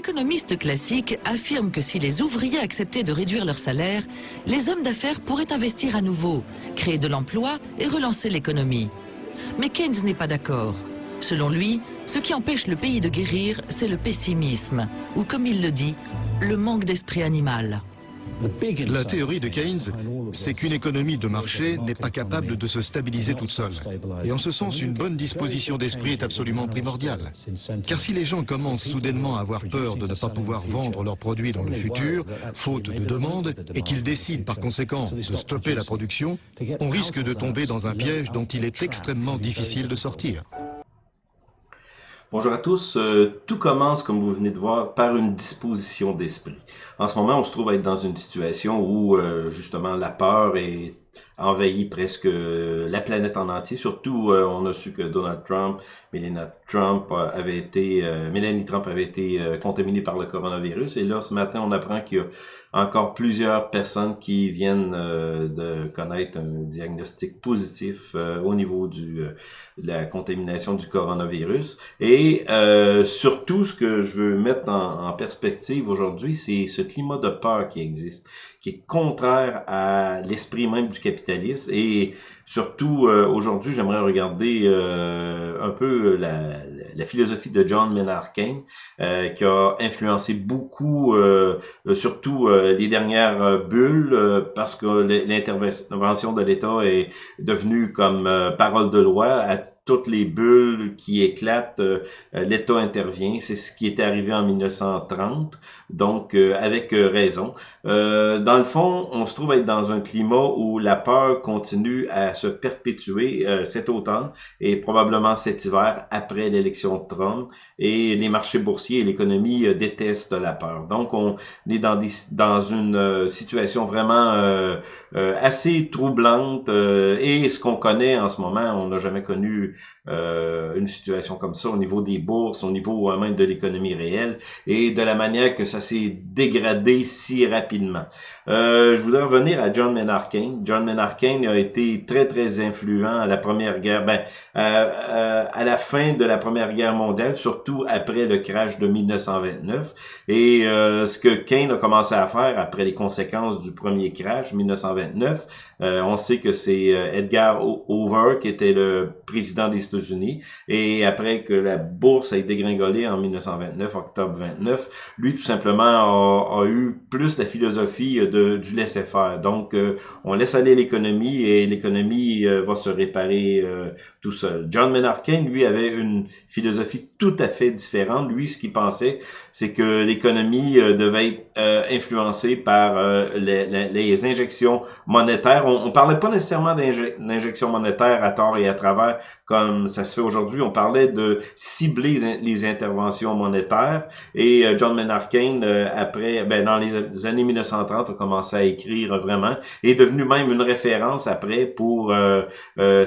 économistes classiques affirment que si les ouvriers acceptaient de réduire leur salaire, les hommes d'affaires pourraient investir à nouveau, créer de l'emploi et relancer l'économie. Mais Keynes n'est pas d'accord. Selon lui, ce qui empêche le pays de guérir, c'est le pessimisme, ou comme il le dit, le manque d'esprit animal. La théorie de Keynes, c'est qu'une économie de marché n'est pas capable de se stabiliser toute seule. Et en ce sens, une bonne disposition d'esprit est absolument primordiale. Car si les gens commencent soudainement à avoir peur de ne pas pouvoir vendre leurs produits dans le futur, faute de demande, et qu'ils décident par conséquent de stopper la production, on risque de tomber dans un piège dont il est extrêmement difficile de sortir. Bonjour à tous. Euh, tout commence, comme vous venez de voir, par une disposition d'esprit. En ce moment, on se trouve à être dans une situation où, euh, justement, la peur est envahi presque euh, la planète en entier. Surtout, euh, on a su que Donald Trump, Melania Trump avait été, euh, Melanie Trump avait été contaminée par le coronavirus. Et là, ce matin, on apprend qu'il y a encore plusieurs personnes qui viennent de connaître un diagnostic positif au niveau du, de la contamination du coronavirus. Et surtout, ce que je veux mettre en, en perspective aujourd'hui, c'est ce climat de peur qui existe, qui est contraire à l'esprit même du capitalisme. Et surtout, euh, aujourd'hui, j'aimerais regarder euh, un peu la, la, philosophie de John Maynard Keynes, euh, qui a influencé beaucoup, surtout les dernières bulles, parce que l'intervention de l'État est devenue comme parole de loi toutes les bulles qui éclatent, euh, euh, l'État intervient. C'est ce qui était arrivé en 1930, donc euh, avec raison. dans le fond, on se trouve être dans un climat où la peur continue à se perpétuer cet automne et probablement cet hiver après l'élection de Trump. Et les marchés boursiers et l'économie détestent la peur. Donc, on est dans, des, dans une situation vraiment assez troublante. et ce qu'on connaît en ce moment, on n'a jamais connu euh, une situation comme ça au niveau des bourses, au niveau même de l'économie réelle et de la manière que ça s'est dégradé si rapidement. Euh, je voudrais revenir à John Maynard Keynes. John Maynard Keynes a été très très influent à la première guerre, ben, euh, à la fin de la première guerre mondiale, surtout après le crash de 1929. Et ce que Keynes a commencé à faire après les conséquences du premier crash 1929, on sait que c'est Edgar Hoover qui était le président des États-Unis. Et après que la bourse a été dégringolée en 1929, octobre 29, lui tout simplement a, eu plus la philosophie de, du laisser-faire. Donc, euh, on laisse aller l'économie et l'économie euh, va se réparer euh, tout seul. John Maynard Keynes, lui, avait une philosophie tout à fait différente. Lui, ce qu'il pensait, c'est que l'économie devait être influencée par les, les, injections monétaires. On, on parlait pas nécessairement d'injections monétaires à tort et à travers, comme ça se fait aujourd'hui. On parlait de cibler les interventions monétaires et euh, John Maynard Keynes, euh, après, ben, dans les années 1930, a commencé à écrire vraiment et est devenu même une référence après pour euh,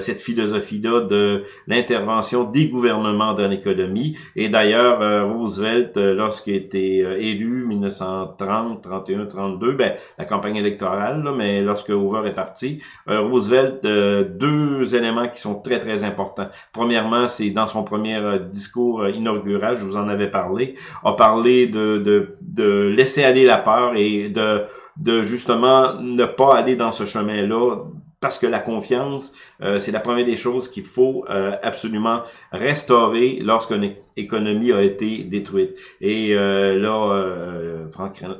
cette philosophie-là de l'intervention des gouvernements dans l'économie. Et d'ailleurs, Roosevelt, lorsqu'il était élu 1930, 31, 32, ben, la campagne électorale, là, mais lorsque Hoover est parti, Roosevelt, deux éléments qui sont très, très importants. Premièrement, c'est dans son premier euh, discours euh, inaugural, je vous en avais parlé, a parlé de, de, de laisser aller la peur et de, de justement ne pas aller dans ce chemin-là parce que la confiance, euh, c'est la première des choses qu'il faut absolument restaurer lorsqu'une économie a été détruite. Et là,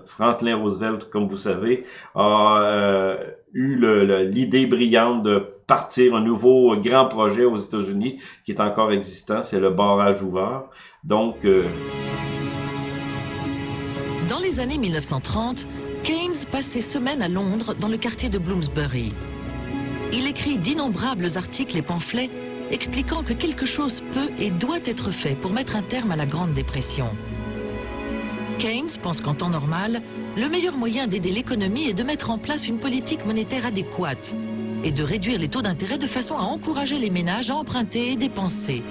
Franklin Roosevelt, comme vous savez, a eu l'idée brillante de partir un nouveau grand projet aux États-Unis qui est encore existant, c'est le barrage ouvert. Donc... Euh, dans les années 1930, Keynes passe ses semaines à Londres dans le quartier de Bloomsbury. Il écrit d'innombrables articles et pamphlets expliquant que quelque chose peut et doit être fait pour mettre un terme à la Grande Dépression. Keynes pense qu'en temps normal, le meilleur moyen d'aider l'économie est de mettre en place une politique monétaire adéquate et de réduire les taux d'intérêt de façon à encourager les ménages à emprunter et dépenser,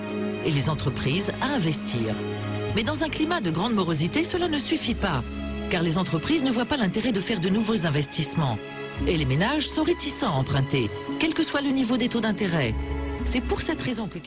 et les entreprises à investir. Mais dans un climat de grande morosité, cela ne suffit pas, car les entreprises ne voient pas l'intérêt de faire de nouveaux investissements. Et les ménages sont réticents à emprunter, quel que soit le niveau des taux d'intérêt. C'est pour cette raison que.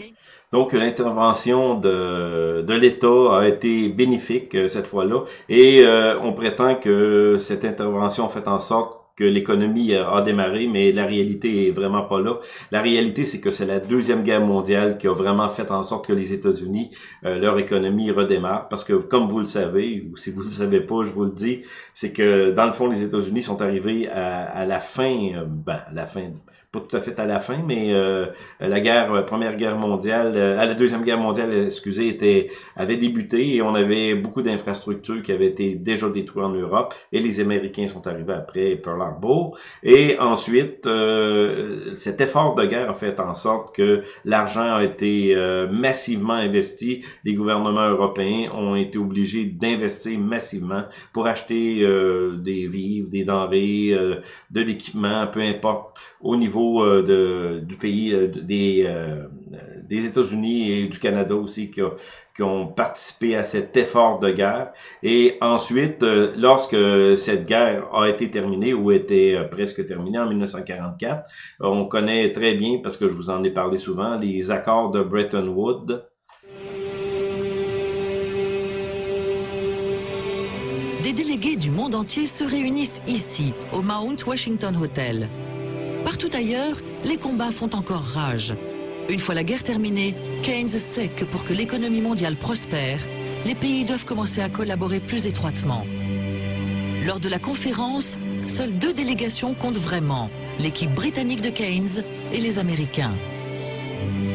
Donc, l'intervention de, de l'État a été bénéfique euh, cette fois-là et euh, on prétend que cette intervention fait en sorte que l'économie a démarré, mais la réalité est vraiment pas là. La réalité, c'est que c'est la Deuxième Guerre mondiale qui a vraiment fait en sorte que les États-Unis, euh, leur économie redémarre. Parce que, comme vous le savez, ou si vous le savez pas, je vous le dis, c'est que, dans le fond, les États-Unis sont arrivés à, à la fin, ben, à la fin, pas tout à fait à la fin, mais euh, la guerre, euh, première guerre mondiale, euh, la deuxième guerre mondiale, excusez, était avait débuté et on avait beaucoup d'infrastructures qui avaient été déjà détruites en Europe et les Américains sont arrivés après Pearl Harbor et ensuite cet effort de guerre a fait en sorte que l'argent a été massivement investi. Les gouvernements européens ont été obligés d'investir massivement pour acheter des vivres, des denrées, de l'équipement, peu importe au niveau euh, du pays, euh, des, euh, des États-Unis et du Canada aussi qui, ont participé à cet effort de guerre. Et ensuite, lorsque cette guerre a été terminée ou était presque terminée en 1944, on connaît très bien, parce que je vous en ai parlé souvent, les accords de Bretton Woods, Des délégués du monde entier se réunissent ici, au Mount Washington Hotel. Partout ailleurs, les combats font encore rage. Une fois la guerre terminée, Keynes sait que pour que l'économie mondiale prospère, les pays doivent commencer à collaborer plus étroitement. Lors de la conférence, seules deux délégations comptent vraiment, l'équipe britannique de Keynes et les Américains.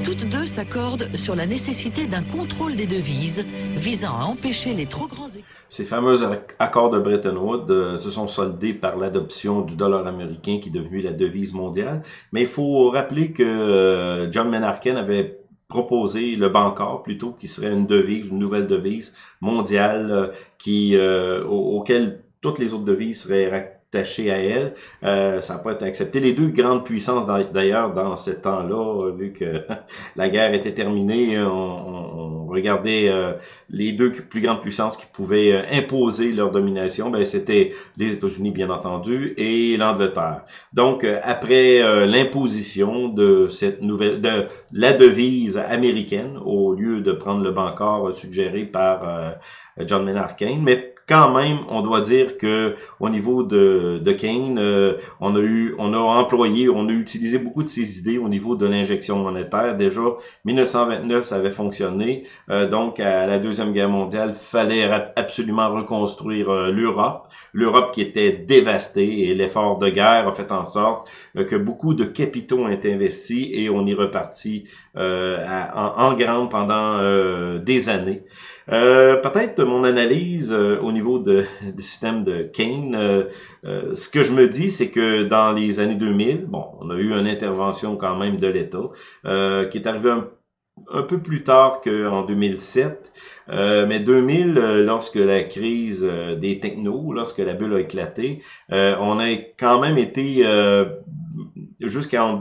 Toutes deux s'accordent sur la nécessité d'un contrôle des devises visant à empêcher les trop grands... Ces fameux accords de Bretton Woods euh, se sont soldés par l'adoption du dollar américain qui est devenu la devise mondiale. Mais il faut rappeler que euh, John Menarken avait proposé le Bancor plutôt qui serait une devise, une nouvelle devise mondiale euh, auquel toutes les autres devises seraient attaché à elle. Euh, ça n'a pas été accepté. Les deux grandes puissances, d'ailleurs, dans ce temps-là, vu que la guerre était terminée, on, on regardait euh, les deux plus grandes puissances qui pouvaient euh, imposer leur domination. Ben, c'était les États-Unis, bien entendu, et l'Angleterre. Donc, euh, après l'imposition de cette nouvelle, de la devise américaine, au lieu de prendre le bancard suggéré par John Maynard Keynes, mais quand même, on doit dire que au niveau de, de Kane, euh, on a eu, on a employé, on a utilisé beaucoup de ses idées au niveau de l'injection monétaire. Déjà, 1929, ça avait fonctionné. Euh, donc, à la deuxième guerre mondiale, fallait absolument reconstruire euh, l'Europe, l'Europe qui était dévastée et l'effort de guerre a fait en sorte que beaucoup de capitaux ont été investis et on y repartit en, en grande pendant des années. Euh, peut-être mon analyse euh, au niveau de, du système de Kane, euh, ce que je me dis, c'est que dans les années 2000, bon, on a eu une intervention quand même de l'État qui est arrivée un, peu plus tard qu'en 2007. mais 2000, lorsque la crise des technos, lorsque la bulle a éclaté, on a quand même été jusqu'en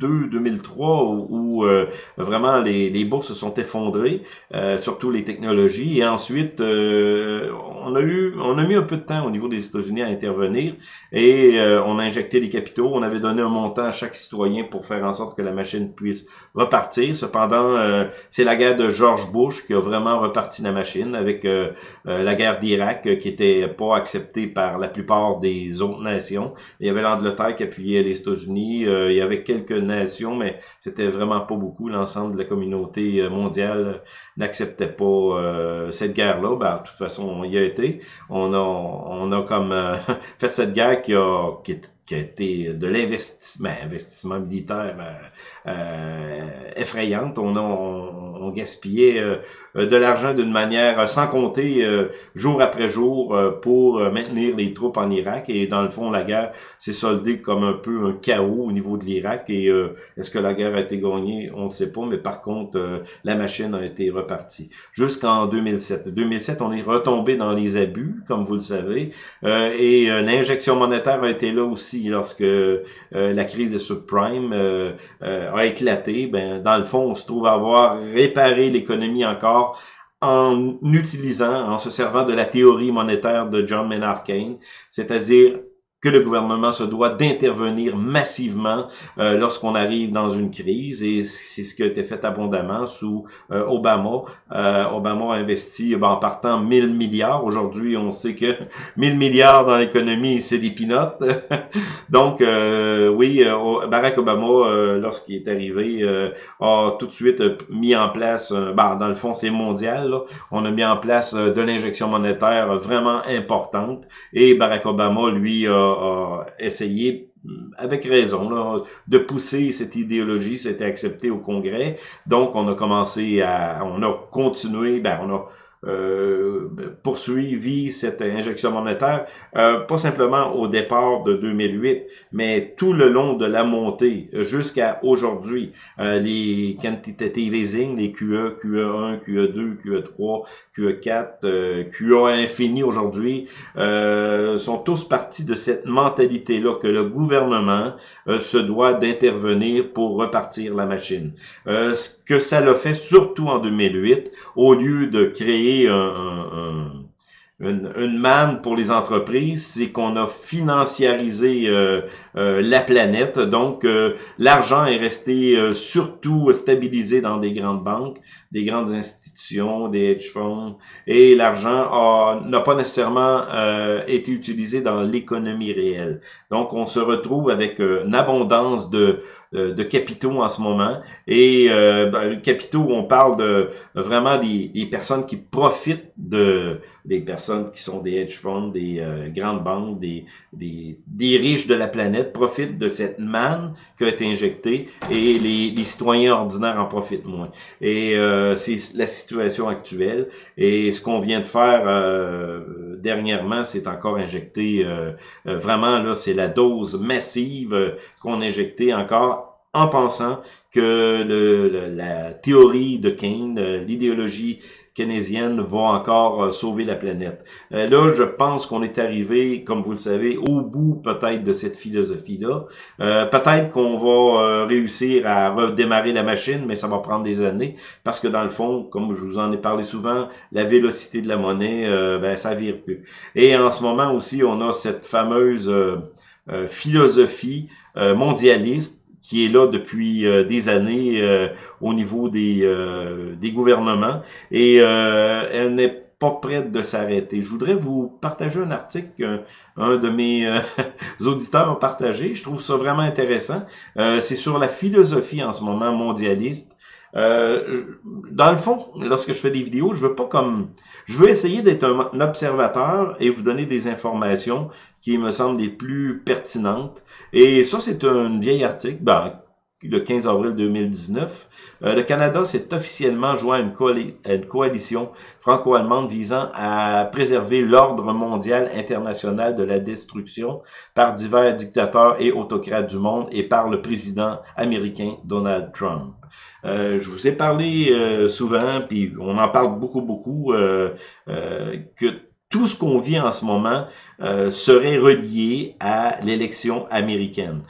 2002-2003 où, euh, vraiment les, les, bourses se sont effondrées, euh, surtout les technologies. Et ensuite, euh, on a eu, on a mis un peu de temps au niveau des États-Unis à intervenir et on a injecté les capitaux. On avait donné un montant à chaque citoyen pour faire en sorte que la machine puisse repartir. Cependant, c'est la guerre de George Bush qui a vraiment reparti la machine avec la guerre d'Irak qui était pas acceptée par la plupart des autres nations. Il y avait l'Angleterre qui appuyait les États-Unis euh, il y avait quelques mais c'était vraiment pas beaucoup. L'ensemble de la communauté euh, mondiale n'acceptait pas euh, cette guerre-là. Ben, de toute façon, on y a été. On a, on a comme fait cette guerre qui a, qui, qui a été de l'investissement, investissement militaire euh, euh, effrayante. On a on, gaspillait euh, de l'argent d'une manière sans compter jour après jour pour maintenir les troupes en Irak. Et dans le fond, la guerre s'est soldée comme un peu un chaos au niveau de l'Irak. Et est-ce que la guerre a été gagnée? On ne sait pas, mais par contre, la machine a été repartie. Jusqu'en 2007. 2007, on est retombé dans les abus, comme vous le savez. et l'injection monétaire a été là aussi lorsque euh, la crise des subprimes euh, euh, a éclaté, ben, dans le fond, on se trouve à avoir réparé l'économie encore en utilisant, en se servant de la théorie monétaire de John Maynard Keynes, c'est-à-dire que le gouvernement se doit d'intervenir massivement euh, lorsqu'on arrive dans une crise et c'est ce qui a été fait abondamment sous euh, Obama. Euh, Obama a investi ben, en partant 1000 milliards. Aujourd'hui, on sait que 1000 milliards dans l'économie, c'est des pinottes. Donc, oui, Barack Obama, lorsqu'il est arrivé, a tout de suite mis en place, ben, dans le fond, c'est mondial, on a mis en place de l'injection monétaire vraiment importante et Barack Obama, lui, a a, essayé avec raison, de pousser cette idéologie, c'était accepté au Congrès. Donc, on a commencé à, on a continué, ben, on a euh, poursuivi cette injection monétaire, euh, pas simplement au départ de 2008, mais tout le long de la montée jusqu'à aujourd'hui. Euh, les quantitative easing, les QE, QE1, QE2, QE3, QE4, QA infini aujourd'hui, sont tous partis de cette mentalité-là que le gouvernement se doit d'intervenir pour repartir la machine. ce que ça l'a fait surtout en 2008, au lieu de créer un, une, manne pour les entreprises, c'est qu'on a financiarisé euh, euh, la planète. Donc, euh, l'argent est resté surtout stabilisé dans des grandes banques, des grandes institutions, des hedge funds, et l'argent n'a pas nécessairement été utilisé dans l'économie réelle. Donc, on se retrouve avec une abondance de, de capitaux en ce moment. Et ben, capitaux, on parle de vraiment des, des personnes qui profitent de des personnes qui sont des hedge funds, des euh, grandes banques, des, des, des, riches de la planète profitent de cette manne qui a été injectée et les, les citoyens ordinaires en profitent moins. Et euh, c'est la situation actuelle. Et ce qu'on vient de faire euh, dernièrement, c'est encore injecté, vraiment là, c'est la dose massive qu'on a injectée encore en pensant que le, la théorie de Keynes, l'idéologie keynésienne va encore euh, sauver la planète. Euh, là, je pense qu'on est arrivé, comme vous le savez, au bout peut-être de cette philosophie-là. Euh, peut-être qu'on va réussir à redémarrer la machine, mais ça va prendre des années, parce que dans le fond, comme je vous en ai parlé souvent, la vélocité de la monnaie, ben, ça vire plus. Et en ce moment aussi, on a cette fameuse philosophie mondialiste qui est là depuis euh, des années euh, au niveau des, euh, des gouvernements et elle n'est pas prête de s'arrêter. Je voudrais vous partager un article qu'un de mes auditeurs a partagé. Je trouve ça vraiment intéressant. C'est sur la philosophie en ce moment mondialiste euh, dans le fond, lorsque je fais des vidéos, je veux pas comme... Je veux essayer d'être un, observateur et vous donner des informations qui me semblent les plus pertinentes. Et ça, c'est un vieil article. Ben, le 15 avril 2019, euh, le Canada s'est officiellement joint à une, coalition franco-allemande visant à préserver l'ordre mondial international de la destruction par divers dictateurs et autocrates du monde et par le président américain Donald Trump. Euh, je vous ai parlé euh, souvent, puis on en parle beaucoup, beaucoup, que tout ce qu'on vit en ce moment serait relié à l'élection américaine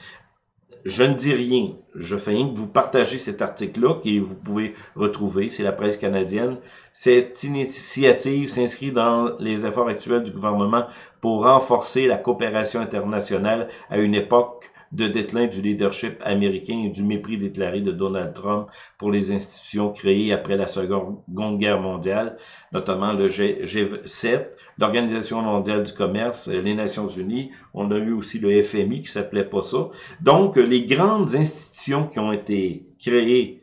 je ne dis rien. Je fais rien que vous partager cet article-là que vous pouvez retrouver. C'est la presse canadienne. Cette initiative s'inscrit dans les efforts actuels du gouvernement pour renforcer la coopération internationale à une époque de déclin du leadership américain et du mépris déclaré de Donald Trump pour les institutions créées après la Seconde Guerre mondiale, notamment le G7, l'Organisation mondiale du commerce, les Nations unies. On a eu aussi le FMI qui s'appelait pas ça. Donc, les grandes institutions qui ont été créées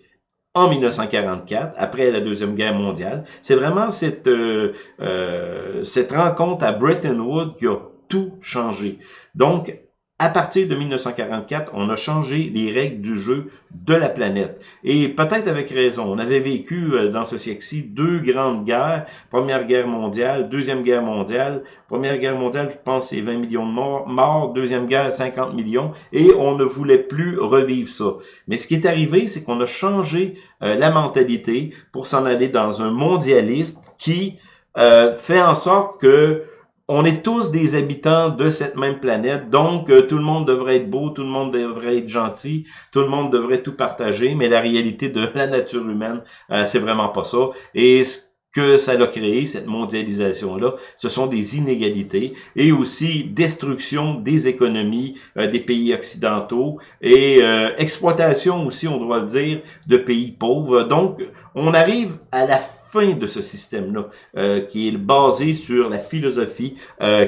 en 1944, après la Deuxième Guerre mondiale. C'est vraiment cette, euh, euh, cette rencontre à Bretton Woods qui a tout changé. Donc, à partir de 1944, on a changé les règles du jeu de la planète. Et peut-être avec raison. On avait vécu euh, dans ce siècle-ci deux grandes guerres. Première guerre mondiale, deuxième guerre mondiale. Première guerre mondiale, je pense, c'est 20 millions de morts. Deuxième guerre, 50 millions. Et on ne voulait plus revivre ça. Mais ce qui est arrivé, c'est qu'on a changé euh, la mentalité pour s'en aller dans un mondialiste qui euh, fait en sorte que on est tous des habitants de cette même planète, donc euh, tout le monde devrait être beau, tout le monde devrait être gentil, tout le monde devrait tout partager, mais la réalité de la nature humaine, euh, c'est vraiment pas ça. Et ce que ça l'a créé, cette mondialisation-là, ce sont des inégalités et aussi destruction des économies euh, des pays occidentaux et euh, exploitation aussi, on doit le dire, de pays pauvres. Donc, on arrive à la fin de ce système-là, euh, qui est basé sur la philosophie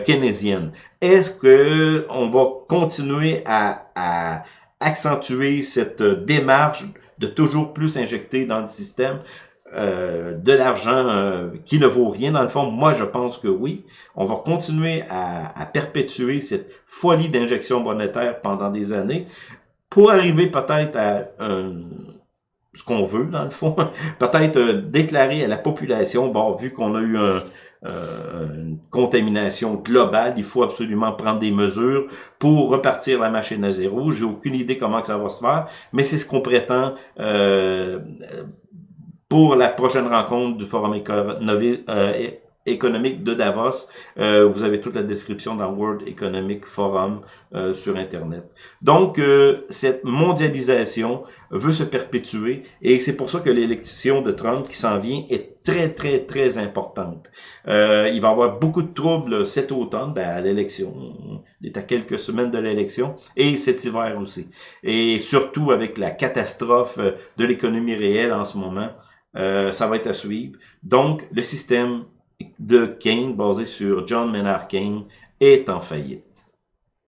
keynésienne. Est-ce que on va continuer à, à accentuer cette démarche de toujours plus injecter dans le système euh, de l'argent euh, qui ne vaut rien dans le fond? Moi, je pense que oui. On va continuer à, perpétuer cette folie d'injection monétaire pendant des années pour arriver peut-être à ce qu'on veut, dans le fond. peut-être euh, déclarer à la population, bon, vu qu'on a eu une contamination globale, il faut absolument prendre des mesures pour repartir la machine à zéro. J'ai aucune idée comment que ça va se faire, mais c'est ce qu'on prétend pour la prochaine rencontre du Forum euh, économique de Davos. Euh, vous avez toute la description dans World Economic Forum euh, sur Internet. Donc, cette mondialisation veut se perpétuer et c'est pour ça que l'élection de Trump qui s'en vient est très, très, très importante. il va y avoir beaucoup de troubles cet automne, ben, à l'élection. Il est à quelques semaines de l'élection et cet hiver aussi. Et surtout avec la catastrophe de l'économie réelle en ce moment. Euh, ça va être à suivre. Donc, le système de Keynes, basé sur John Maynard Keynes, est en faillite.